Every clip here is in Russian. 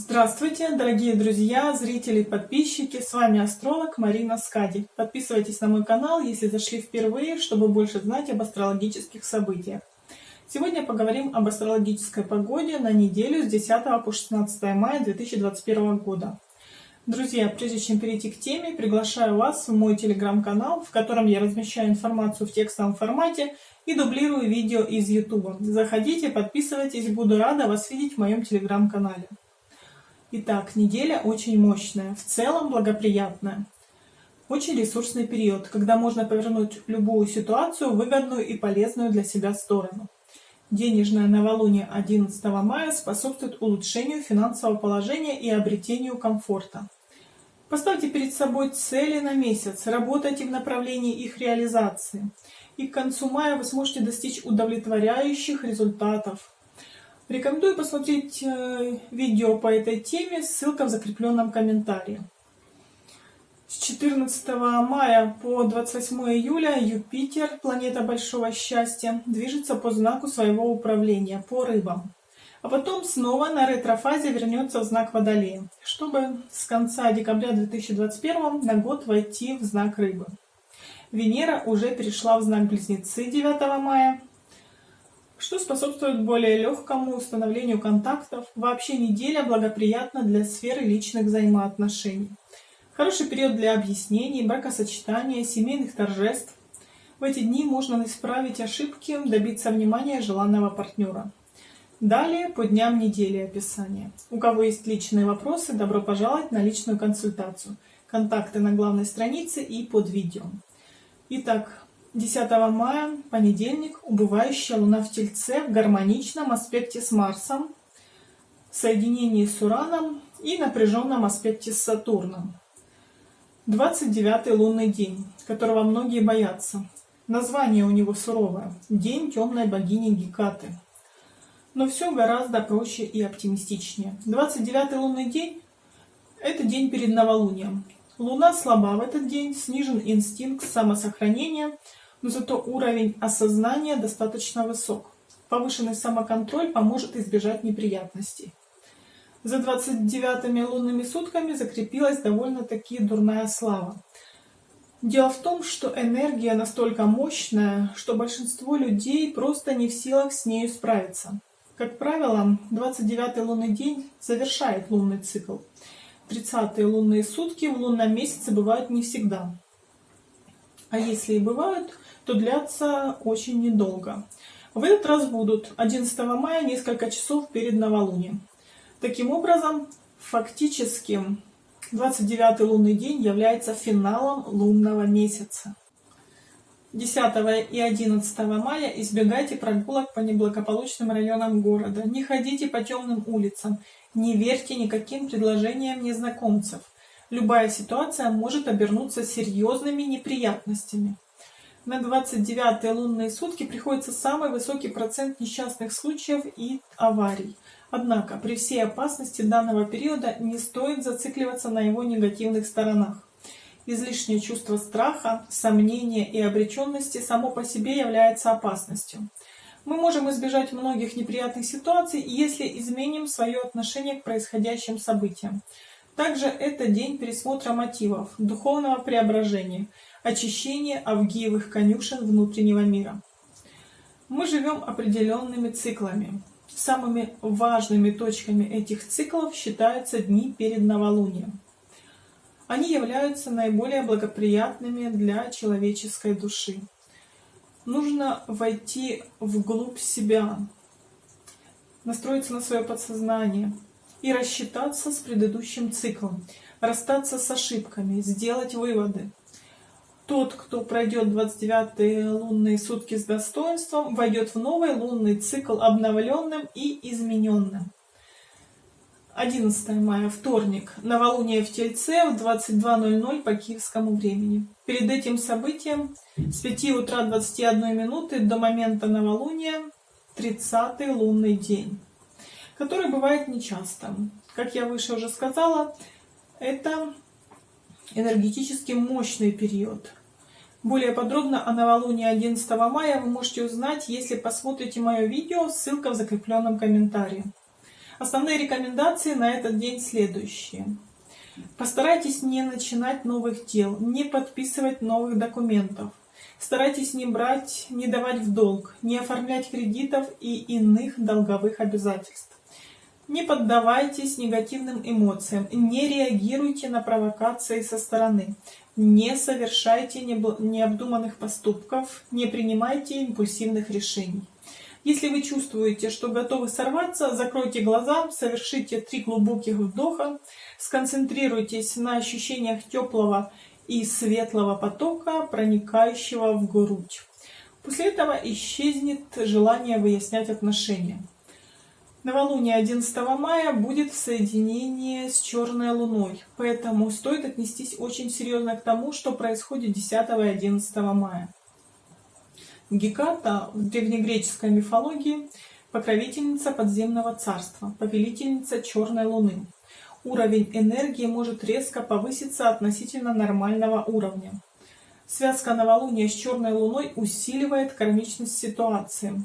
Здравствуйте, дорогие друзья, зрители, подписчики! С вами астролог Марина Скади. Подписывайтесь на мой канал, если зашли впервые, чтобы больше знать об астрологических событиях. Сегодня поговорим об астрологической погоде на неделю с 10 по 16 мая 2021 года. Друзья, прежде чем перейти к теме, приглашаю вас в мой телеграм-канал, в котором я размещаю информацию в текстовом формате и дублирую видео из YouTube. Заходите, подписывайтесь, буду рада вас видеть в моем телеграм-канале. Итак, неделя очень мощная, в целом благоприятная. Очень ресурсный период, когда можно повернуть любую ситуацию в выгодную и полезную для себя сторону. Денежное новолуние 11 мая способствует улучшению финансового положения и обретению комфорта. Поставьте перед собой цели на месяц, работайте в направлении их реализации. И к концу мая вы сможете достичь удовлетворяющих результатов, Рекомендую посмотреть э, видео по этой теме, ссылка в закрепленном комментарии. С 14 мая по 28 июля Юпитер, планета большого счастья, движется по знаку своего управления, по рыбам. А потом снова на ретрофазе вернется в знак Водолея, чтобы с конца декабря 2021 на год войти в знак Рыбы. Венера уже перешла в знак Близнецы 9 мая, что способствует более легкому установлению контактов. Вообще неделя благоприятна для сферы личных взаимоотношений. Хороший период для объяснений, бракосочетания, семейных торжеств. В эти дни можно исправить ошибки, добиться внимания желанного партнера. Далее по дням недели описание. У кого есть личные вопросы, добро пожаловать на личную консультацию. Контакты на главной странице и под видео. Итак, 10 мая, понедельник, убывающая Луна в Тельце в гармоничном аспекте с Марсом, соединении с Ураном и напряженном аспекте с Сатурном. 29 лунный день, которого многие боятся. Название у него суровое – День темной богини Гекаты. Но все гораздо проще и оптимистичнее. 29 лунный день – это день перед новолунием. Луна слаба в этот день, снижен инстинкт самосохранения – но зато уровень осознания достаточно высок. Повышенный самоконтроль поможет избежать неприятностей. За 29-ми лунными сутками закрепилась довольно-таки дурная слава. Дело в том, что энергия настолько мощная, что большинство людей просто не в силах с нею справиться. Как правило, 29-й лунный день завершает лунный цикл. 30-е лунные сутки в лунном месяце бывают не всегда. А если и бывают, то длятся очень недолго. В этот раз будут 11 мая несколько часов перед новолунием. Таким образом, фактически 29 лунный день является финалом лунного месяца. 10 и 11 мая избегайте прогулок по неблагополучным районам города. Не ходите по темным улицам. Не верьте никаким предложениям незнакомцев. Любая ситуация может обернуться серьезными неприятностями. На 29 лунные сутки приходится самый высокий процент несчастных случаев и аварий. Однако при всей опасности данного периода не стоит зацикливаться на его негативных сторонах. Излишнее чувство страха, сомнения и обреченности само по себе является опасностью. Мы можем избежать многих неприятных ситуаций, если изменим свое отношение к происходящим событиям. Также это день пересмотра мотивов, духовного преображения – очищение авгиевых конюшен внутреннего мира. Мы живем определенными циклами. Самыми важными точками этих циклов считаются дни перед новолунием. Они являются наиболее благоприятными для человеческой души. Нужно войти вглубь себя, настроиться на свое подсознание и рассчитаться с предыдущим циклом, расстаться с ошибками, сделать выводы, тот, кто пройдет 29 лунные сутки с достоинством, войдет в новый лунный цикл обновленным и измененным. 11 мая, вторник, новолуние в Тельце в 22.00 по киевскому времени. Перед этим событием с 5 утра 21 минуты до момента новолуния 30 лунный день, который бывает нечасто. Как я выше уже сказала, это энергетически мощный период. Более подробно о новолунии 11 мая вы можете узнать, если посмотрите мое видео, ссылка в закрепленном комментарии. Основные рекомендации на этот день следующие. Постарайтесь не начинать новых дел, не подписывать новых документов. Старайтесь не брать, не давать в долг, не оформлять кредитов и иных долговых обязательств. Не поддавайтесь негативным эмоциям, не реагируйте на провокации со стороны, не совершайте необдуманных поступков, не принимайте импульсивных решений. Если вы чувствуете, что готовы сорваться, закройте глаза, совершите три глубоких вдоха, сконцентрируйтесь на ощущениях теплого и светлого потока, проникающего в грудь. После этого исчезнет желание выяснять отношения. Новолуние 11 мая будет в соединении с черной луной, поэтому стоит отнестись очень серьезно к тому, что происходит 10 и 11 мая. Геката в древнегреческой мифологии покровительница подземного царства, повелительница черной луны. Уровень энергии может резко повыситься относительно нормального уровня. Связка новолуния с черной луной усиливает кармичность ситуации.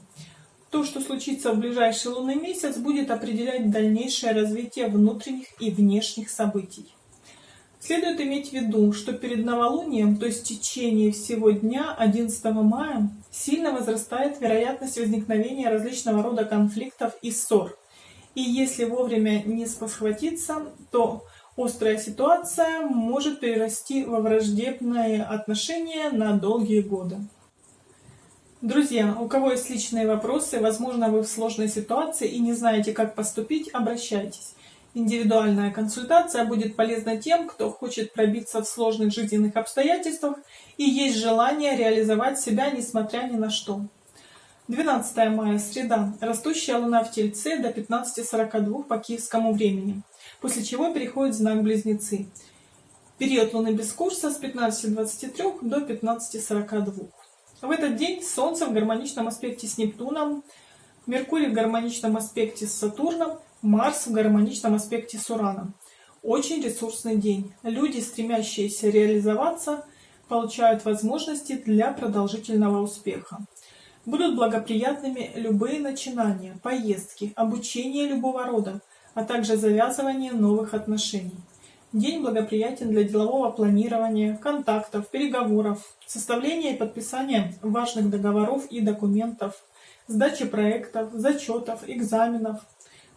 То, что случится в ближайший лунный месяц, будет определять дальнейшее развитие внутренних и внешних событий. Следует иметь в виду, что перед новолунием, то есть в течение всего дня 11 мая, сильно возрастает вероятность возникновения различного рода конфликтов и ссор. И если вовремя не спохватиться, то острая ситуация может перерасти во враждебные отношения на долгие годы. Друзья, у кого есть личные вопросы, возможно, вы в сложной ситуации и не знаете, как поступить, обращайтесь. Индивидуальная консультация будет полезна тем, кто хочет пробиться в сложных жизненных обстоятельствах и есть желание реализовать себя, несмотря ни на что. 12 мая, среда. Растущая луна в Тельце до 15.42 по киевскому времени, после чего переходит знак Близнецы. Период луны без курса с 15.23 до 15.42. В этот день Солнце в гармоничном аспекте с Нептуном, Меркурий в гармоничном аспекте с Сатурном, Марс в гармоничном аспекте с Ураном. Очень ресурсный день. Люди, стремящиеся реализоваться, получают возможности для продолжительного успеха. Будут благоприятными любые начинания, поездки, обучение любого рода, а также завязывание новых отношений. День благоприятен для делового планирования, контактов, переговоров, составления и подписания важных договоров и документов, сдачи проектов, зачетов, экзаменов.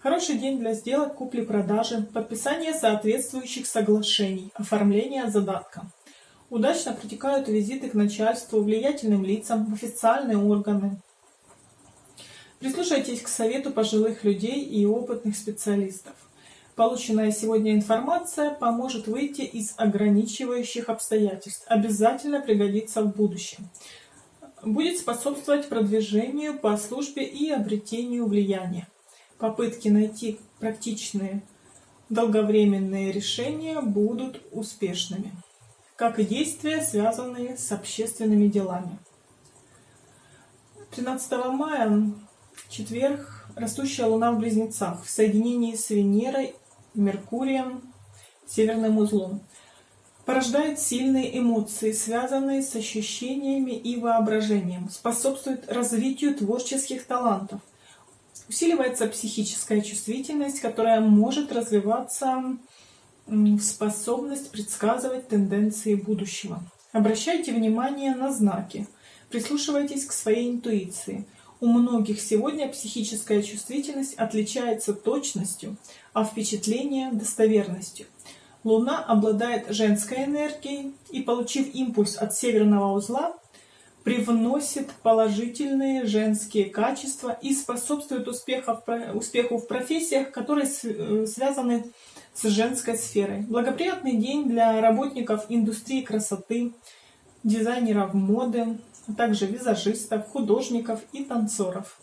Хороший день для сделок купли-продажи, подписания соответствующих соглашений, оформления задатка. Удачно протекают визиты к начальству, влиятельным лицам, в официальные органы. Прислушайтесь к совету пожилых людей и опытных специалистов. Полученная сегодня информация поможет выйти из ограничивающих обстоятельств, обязательно пригодится в будущем. Будет способствовать продвижению по службе и обретению влияния. Попытки найти практичные долговременные решения будут успешными, как и действия, связанные с общественными делами. 13 мая, четверг, растущая луна в Близнецах в соединении с Венерой Меркурием, северным узлом. Порождает сильные эмоции, связанные с ощущениями и воображением. Способствует развитию творческих талантов. Усиливается психическая чувствительность, которая может развиваться в способность предсказывать тенденции будущего. Обращайте внимание на знаки. Прислушивайтесь к своей интуиции. У многих сегодня психическая чувствительность отличается точностью, а впечатление – достоверностью. Луна обладает женской энергией и, получив импульс от северного узла, привносит положительные женские качества и способствует успеху в профессиях, которые э, связаны с женской сферой. Благоприятный день для работников индустрии красоты, дизайнеров моды, а также визажистов, художников и танцоров.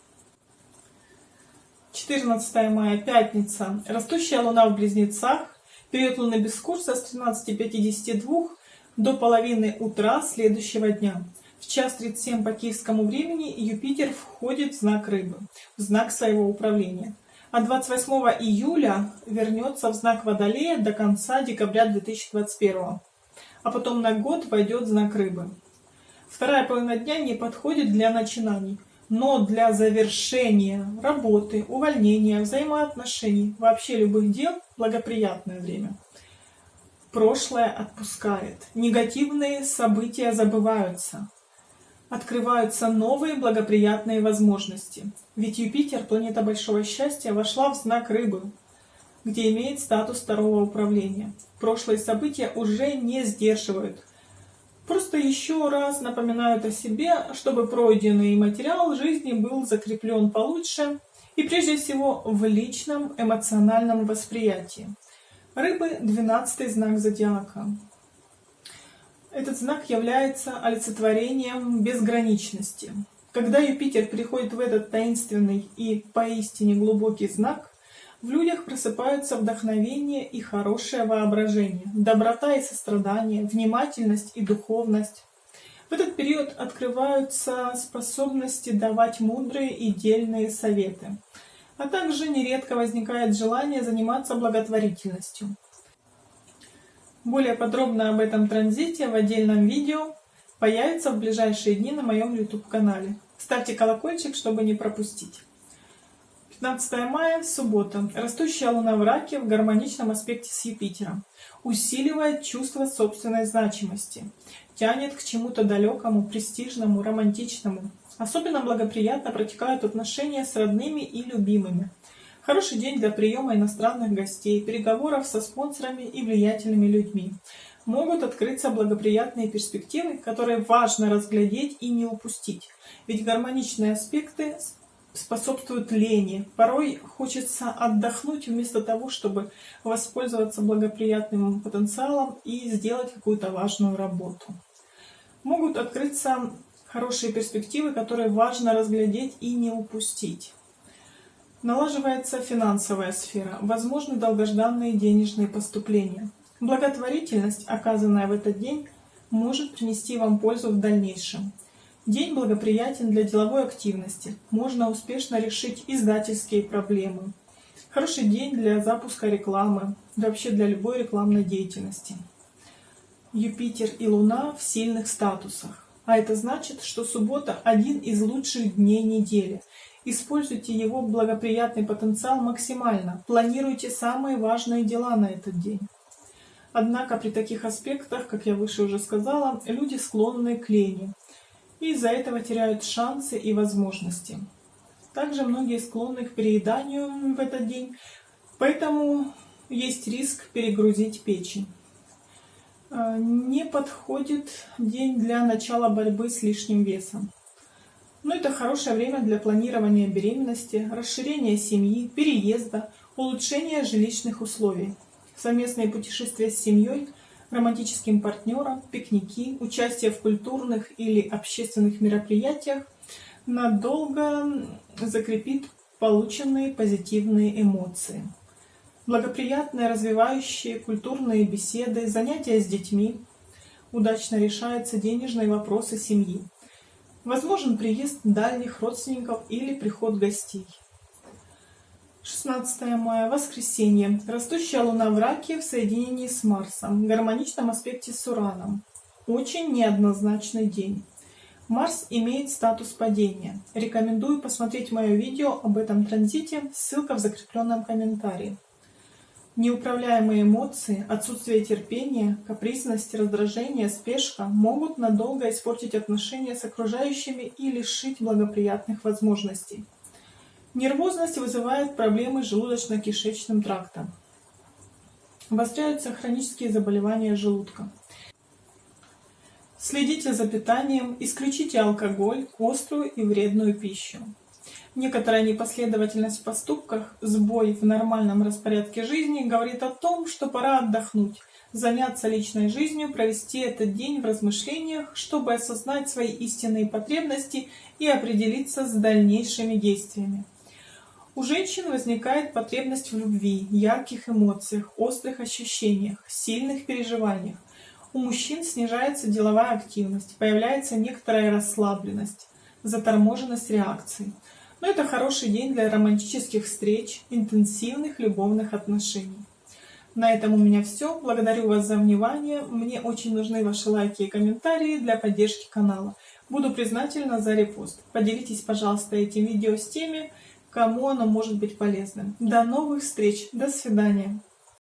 14 мая, пятница. Растущая луна в Близнецах. Период луны без курса с 13.52 до половины утра следующего дня. В час 37 по киевскому времени Юпитер входит в знак Рыбы, в знак своего управления. А 28 июля вернется в знак Водолея до конца декабря 2021. А потом на год войдет знак Рыбы. Вторая половина дня не подходит для начинаний. но для завершения работы, увольнения, взаимоотношений, вообще любых дел благоприятное время. Прошлое отпускает, негативные события забываются, открываются новые благоприятные возможности. Ведь Юпитер, планета большого счастья, вошла в знак рыбы, где имеет статус второго управления. Прошлые события уже не сдерживают. Просто еще раз напоминают о себе, чтобы пройденный материал жизни был закреплен получше и прежде всего в личном эмоциональном восприятии. Рыбы – 12 знак зодиака. Этот знак является олицетворением безграничности. Когда Юпитер приходит в этот таинственный и поистине глубокий знак, в людях просыпаются вдохновение и хорошее воображение, доброта и сострадание, внимательность и духовность. В этот период открываются способности давать мудрые и дельные советы, а также нередко возникает желание заниматься благотворительностью. Более подробно об этом транзите в отдельном видео появится в ближайшие дни на моем YouTube канале. Ставьте колокольчик, чтобы не пропустить. 15 мая, суббота. Растущая луна в раке в гармоничном аспекте с Юпитером. Усиливает чувство собственной значимости. Тянет к чему-то далекому, престижному, романтичному. Особенно благоприятно протекают отношения с родными и любимыми. Хороший день для приема иностранных гостей, переговоров со спонсорами и влиятельными людьми. Могут открыться благоприятные перспективы, которые важно разглядеть и не упустить. Ведь гармоничные аспекты способствуют лени. Порой хочется отдохнуть вместо того, чтобы воспользоваться благоприятным потенциалом и сделать какую-то важную работу. Могут открыться хорошие перспективы, которые важно разглядеть и не упустить. Налаживается финансовая сфера, возможны долгожданные денежные поступления. Благотворительность, оказанная в этот день, может принести вам пользу в дальнейшем. День благоприятен для деловой активности, можно успешно решить издательские проблемы. Хороший день для запуска рекламы, вообще для любой рекламной деятельности. Юпитер и Луна в сильных статусах. А это значит, что суббота один из лучших дней недели – Используйте его благоприятный потенциал максимально. Планируйте самые важные дела на этот день. Однако при таких аспектах, как я выше уже сказала, люди склонны к лени. И из-за этого теряют шансы и возможности. Также многие склонны к перееданию в этот день, поэтому есть риск перегрузить печень. А, не подходит день для начала борьбы с лишним весом. Но это хорошее время для планирования беременности, расширения семьи, переезда, улучшения жилищных условий. Совместные путешествия с семьей, романтическим партнером, пикники, участие в культурных или общественных мероприятиях надолго закрепит полученные позитивные эмоции. Благоприятные развивающие культурные беседы, занятия с детьми, удачно решаются денежные вопросы семьи. Возможен приезд дальних родственников или приход гостей. 16 мая, воскресенье. Растущая луна в раке в соединении с Марсом, в гармоничном аспекте с Ураном. Очень неоднозначный день. Марс имеет статус падения. Рекомендую посмотреть мое видео об этом транзите, ссылка в закрепленном комментарии. Неуправляемые эмоции, отсутствие терпения, капризность, раздражение, спешка могут надолго испортить отношения с окружающими и лишить благоприятных возможностей. Нервозность вызывает проблемы с желудочно-кишечным трактом. Обостряются хронические заболевания желудка. Следите за питанием, исключите алкоголь, острую и вредную пищу. Некоторая непоследовательность в поступках, сбой в нормальном распорядке жизни говорит о том, что пора отдохнуть, заняться личной жизнью, провести этот день в размышлениях, чтобы осознать свои истинные потребности и определиться с дальнейшими действиями. У женщин возникает потребность в любви, ярких эмоциях, острых ощущениях, сильных переживаниях. У мужчин снижается деловая активность, появляется некоторая расслабленность, заторможенность реакций. Но это хороший день для романтических встреч, интенсивных любовных отношений. На этом у меня все. Благодарю вас за внимание. Мне очень нужны ваши лайки и комментарии для поддержки канала. Буду признательна за репост. Поделитесь, пожалуйста, этим видео с теми, кому оно может быть полезным. До новых встреч. До свидания.